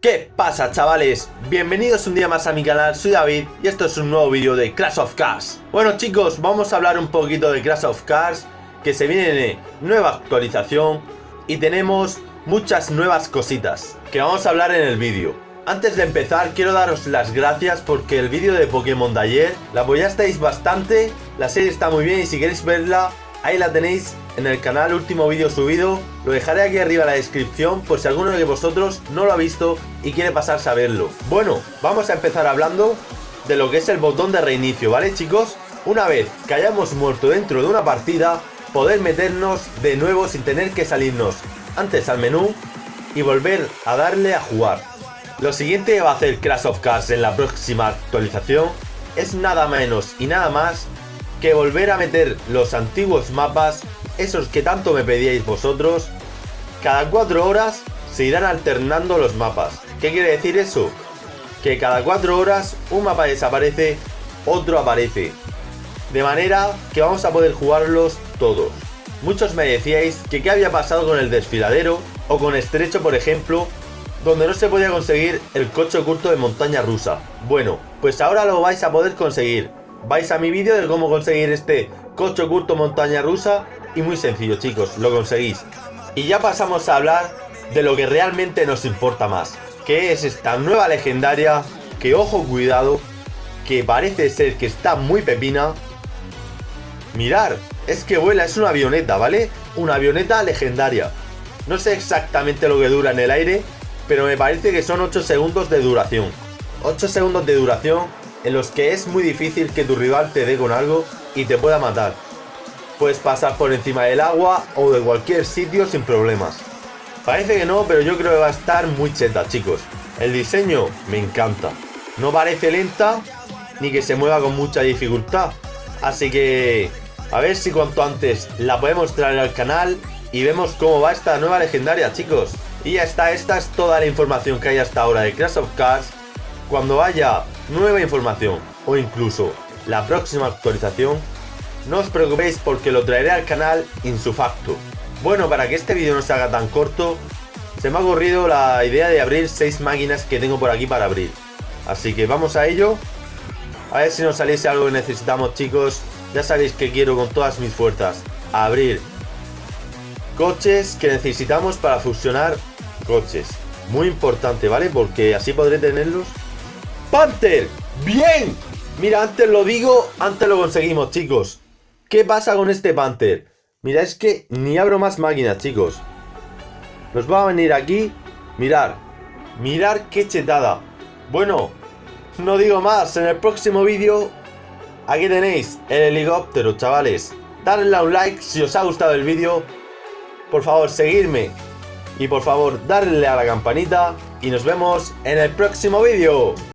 ¿Qué pasa chavales? Bienvenidos un día más a mi canal, soy David y esto es un nuevo vídeo de Crash of Cars Bueno chicos, vamos a hablar un poquito de Crash of Cars Que se viene nueva actualización y tenemos muchas nuevas cositas Que vamos a hablar en el vídeo Antes de empezar quiero daros las gracias porque el vídeo de Pokémon de ayer La apoyasteis bastante, la serie está muy bien y si queréis verla Ahí la tenéis en el canal, último vídeo subido. Lo dejaré aquí arriba en la descripción por si alguno de vosotros no lo ha visto y quiere pasarse a verlo. Bueno, vamos a empezar hablando de lo que es el botón de reinicio, ¿vale chicos? Una vez que hayamos muerto dentro de una partida, poder meternos de nuevo sin tener que salirnos antes al menú y volver a darle a jugar. Lo siguiente que va a hacer Crash of Cars en la próxima actualización es nada menos y nada más que volver a meter los antiguos mapas, esos que tanto me pedíais vosotros, cada cuatro horas se irán alternando los mapas. ¿Qué quiere decir eso? Que cada cuatro horas un mapa desaparece, otro aparece. De manera que vamos a poder jugarlos todos. Muchos me decíais que qué había pasado con el desfiladero o con estrecho por ejemplo, donde no se podía conseguir el coche oculto de montaña rusa. Bueno, pues ahora lo vais a poder conseguir vais a mi vídeo de cómo conseguir este coche oculto montaña rusa y muy sencillo chicos, lo conseguís. Y ya pasamos a hablar de lo que realmente nos importa más, que es esta nueva legendaria que ojo cuidado, que parece ser que está muy pepina. Mirar, es que vuela, es una avioneta, ¿vale? Una avioneta legendaria. No sé exactamente lo que dura en el aire, pero me parece que son 8 segundos de duración. 8 segundos de duración en los que es muy difícil que tu rival te dé con algo y te pueda matar. Puedes pasar por encima del agua o de cualquier sitio sin problemas. Parece que no, pero yo creo que va a estar muy cheta, chicos. El diseño me encanta. No parece lenta ni que se mueva con mucha dificultad. Así que a ver si cuanto antes la podemos traer al canal y vemos cómo va esta nueva legendaria, chicos. Y ya está, esta es toda la información que hay hasta ahora de Crash of Cars. Cuando haya nueva información o incluso la próxima actualización, no os preocupéis porque lo traeré al canal insufacto. Bueno, para que este vídeo no se haga tan corto, se me ha ocurrido la idea de abrir 6 máquinas que tengo por aquí para abrir. Así que vamos a ello. A ver si nos saliese algo que necesitamos chicos. Ya sabéis que quiero con todas mis fuerzas abrir coches que necesitamos para fusionar coches. Muy importante, ¿vale? Porque así podré tenerlos Panther, bien. Mira, antes lo digo, antes lo conseguimos, chicos. ¿Qué pasa con este Panther? Mira, es que ni abro más máquinas, chicos. Nos va a venir aquí. Mirar. Mirar qué chetada. Bueno, no digo más. En el próximo vídeo, aquí tenéis el helicóptero, chavales. Dadle a un like si os ha gustado el vídeo. Por favor, seguirme. Y por favor, darle a la campanita. Y nos vemos en el próximo vídeo.